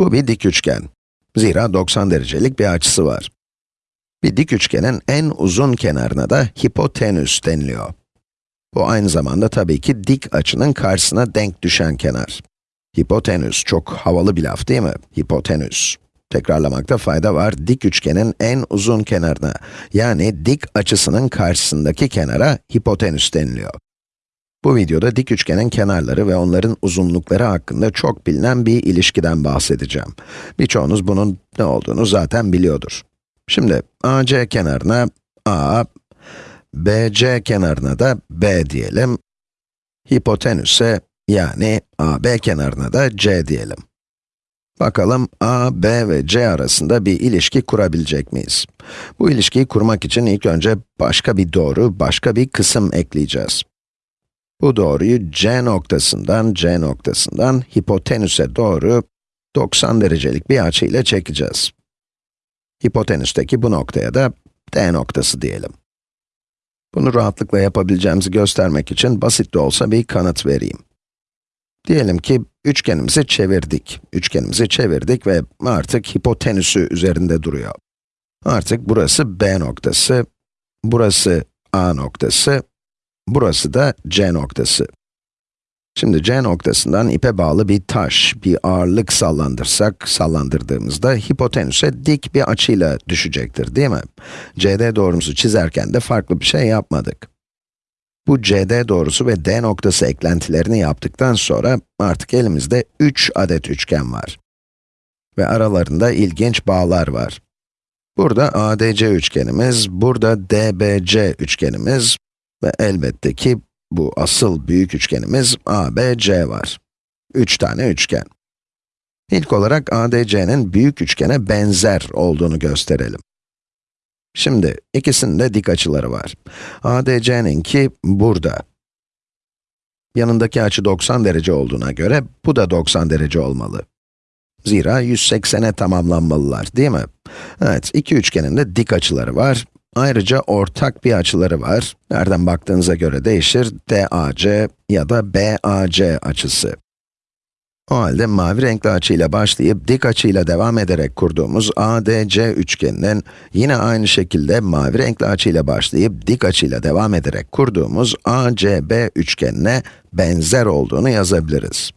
Bu bir dik üçgen. Zira 90 derecelik bir açısı var. Bir dik üçgenin en uzun kenarına da hipotenüs deniliyor. Bu aynı zamanda tabii ki dik açının karşısına denk düşen kenar. Hipotenüs, çok havalı bir laf değil mi? Hipotenüs. Tekrarlamakta fayda var, dik üçgenin en uzun kenarına, yani dik açısının karşısındaki kenara hipotenüs deniliyor. Bu videoda dik üçgenin kenarları ve onların uzunlukları hakkında çok bilinen bir ilişkiden bahsedeceğim. Birçoğunuz bunun ne olduğunu zaten biliyordur. Şimdi, AC kenarına A, BC kenarına da B diyelim. Hipotenüse, yani AB kenarına da C diyelim. Bakalım A, B ve C arasında bir ilişki kurabilecek miyiz? Bu ilişkiyi kurmak için ilk önce başka bir doğru, başka bir kısım ekleyeceğiz. Bu doğruyu C noktasından, C noktasından hipotenüse doğru 90 derecelik bir açı ile çekeceğiz. Hipotenüsteki bu noktaya da D noktası diyelim. Bunu rahatlıkla yapabileceğimizi göstermek için basit de olsa bir kanıt vereyim. Diyelim ki üçgenimizi çevirdik. Üçgenimizi çevirdik ve artık hipotenüsü üzerinde duruyor. Artık burası B noktası, burası A noktası, burası da C noktası. Şimdi C noktasından ipe bağlı bir taş, bir ağırlık sallandırsak, sallandırdığımızda hipotenüse dik bir açıyla düşecektir, değil mi? CD doğrumuzu çizerken de farklı bir şey yapmadık. Bu CD doğrusu ve D noktası eklentilerini yaptıktan sonra artık elimizde 3 adet üçgen var. Ve aralarında ilginç bağlar var. Burada ADC üçgenimiz, burada DBC üçgenimiz ve elbette ki bu asıl büyük üçgenimiz ABC var. 3 tane üçgen. İlk olarak ADC'nin büyük üçgene benzer olduğunu gösterelim. Şimdi, ikisinde dik açıları var. ADC'ninki burada. Yanındaki açı 90 derece olduğuna göre, bu da 90 derece olmalı. Zira 180'e tamamlanmalılar, değil mi? Evet, iki üçgenin de dik açıları var. Ayrıca ortak bir açıları var. Nereden baktığınıza göre değişir, DAC ya da BAC açısı. O halde mavi renkli açıyla başlayıp dik açıyla devam ederek kurduğumuz ADC üçgeninin yine aynı şekilde mavi renkli açıyla başlayıp dik açıyla devam ederek kurduğumuz ACB üçgenine benzer olduğunu yazabiliriz.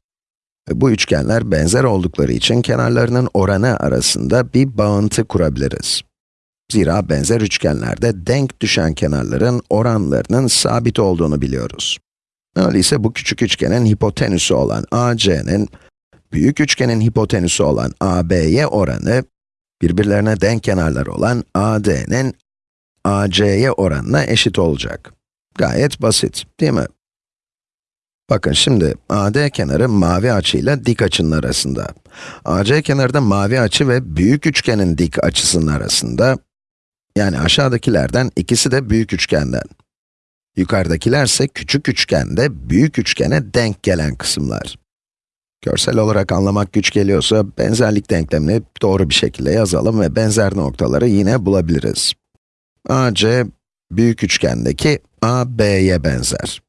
Bu üçgenler benzer oldukları için kenarlarının oranı arasında bir bağıntı kurabiliriz. Zira benzer üçgenlerde denk düşen kenarların oranlarının sabit olduğunu biliyoruz. Öyleyse bu küçük üçgenin hipotenüsü olan AC'nin, büyük üçgenin hipotenüsü olan AB'ye oranı, birbirlerine denk kenarlar olan AD'nin AC'ye oranına eşit olacak. Gayet basit, değil mi? Bakın şimdi, AD kenarı mavi açıyla dik açının arasında. AC kenarı da mavi açı ve büyük üçgenin dik açısının arasında. Yani aşağıdakilerden ikisi de büyük üçgenden. Yukarıdakiler ise küçük üçgende büyük üçgene denk gelen kısımlar. Görsel olarak anlamak güç geliyorsa, benzerlik denklemini doğru bir şekilde yazalım ve benzer noktaları yine bulabiliriz. AC, büyük üçgendeki AB'ye benzer.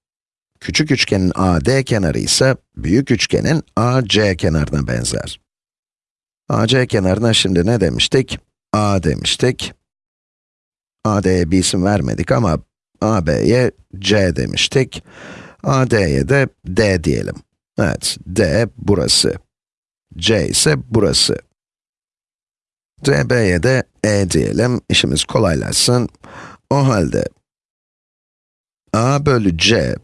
Küçük üçgenin AD kenarı ise, büyük üçgenin AC kenarına benzer. AC kenarına şimdi ne demiştik? A demiştik. AD'ye bir isim vermedik ama AB'ye C demiştik. AD'ye de D diyelim. Evet, D burası. C ise burası. DB'ye de E diyelim, işimiz kolaylaşsın. O halde, A bölü C,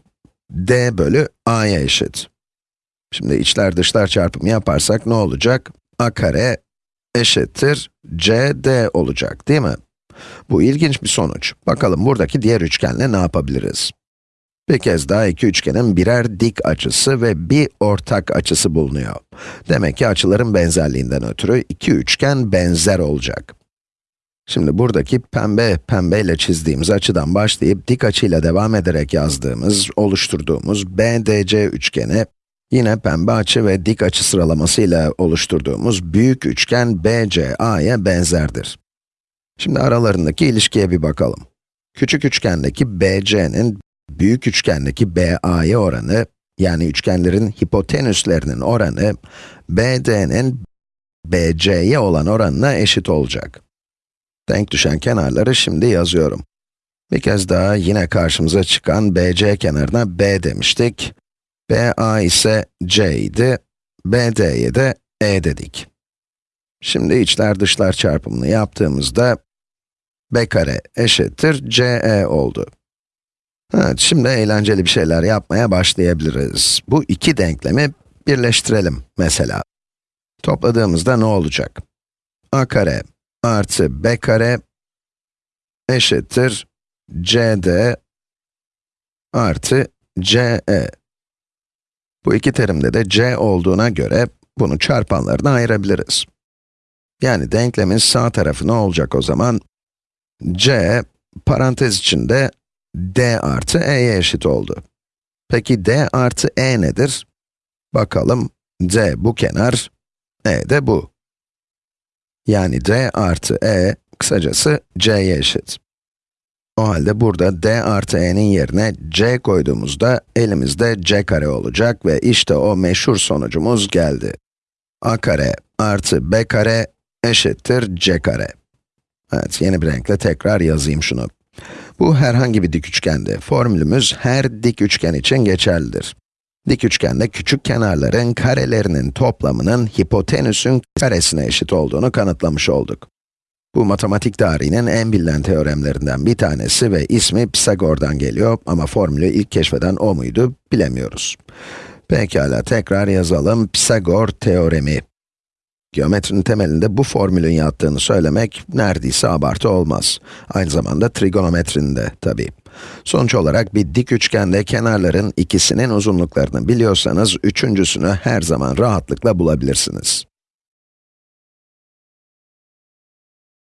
D bölü A'ya eşit. Şimdi içler dışlar çarpımı yaparsak ne olacak? A kare eşittir CD olacak, değil mi? Bu ilginç bir sonuç. Bakalım buradaki diğer üçgenle ne yapabiliriz? Bir kez daha iki üçgenin birer dik açısı ve bir ortak açısı bulunuyor. Demek ki açıların benzerliğinden ötürü iki üçgen benzer olacak. Şimdi buradaki pembe, pembeyle çizdiğimiz açıdan başlayıp dik açıyla devam ederek yazdığımız, oluşturduğumuz BDC üçgeni, yine pembe açı ve dik açı sıralamasıyla oluşturduğumuz büyük üçgen BCA'ya benzerdir. Şimdi aralarındaki ilişkiye bir bakalım. Küçük üçgendeki BC'nin büyük üçgendeki BA'ya oranı, yani üçgenlerin hipotenüslerinin oranı, BD'nin BC'ye olan oranına eşit olacak. Denk düşen kenarları şimdi yazıyorum. Bir kez daha yine karşımıza çıkan BC kenarına B demiştik. BA ise C idi, BD'ye de E dedik. Şimdi içler dışlar çarpımını yaptığımızda b kare eşittir CE oldu. Evet, şimdi eğlenceli bir şeyler yapmaya başlayabiliriz. Bu iki denklemi birleştirelim mesela. Topladığımızda ne olacak? a kare artı b kare eşittir cd artı ce. Bu iki terimde de c olduğuna göre bunu çarpanlarına ayırabiliriz. Yani denklemin sağ tarafı ne olacak o zaman? C parantez içinde d artı e'ye eşit oldu. Peki d artı e nedir? Bakalım, d bu kenar, e de bu. Yani d artı e, kısacası c'ye eşit. O halde burada d artı e'nin yerine c koyduğumuzda elimizde c kare olacak ve işte o meşhur sonucumuz geldi. a kare artı b kare eşittir c kare. Evet, yeni bir renkle tekrar yazayım şunu. Bu herhangi bir dik üçgende. Formülümüz her dik üçgen için geçerlidir. Dik üçgende küçük kenarların karelerinin toplamının hipotenüsün karesine eşit olduğunu kanıtlamış olduk. Bu matematik tarihinin en bilinen teoremlerinden bir tanesi ve ismi Pisagor'dan geliyor ama formülü ilk keşfeden o muydu bilemiyoruz. Pekala tekrar yazalım Pisagor teoremi. Geometrinin temelinde bu formülün yattığını söylemek neredeyse abartı olmaz. Aynı zamanda trigonometrinin de tabii. Sonuç olarak bir dik üçgende kenarların ikisinin uzunluklarını biliyorsanız, üçüncüsünü her zaman rahatlıkla bulabilirsiniz.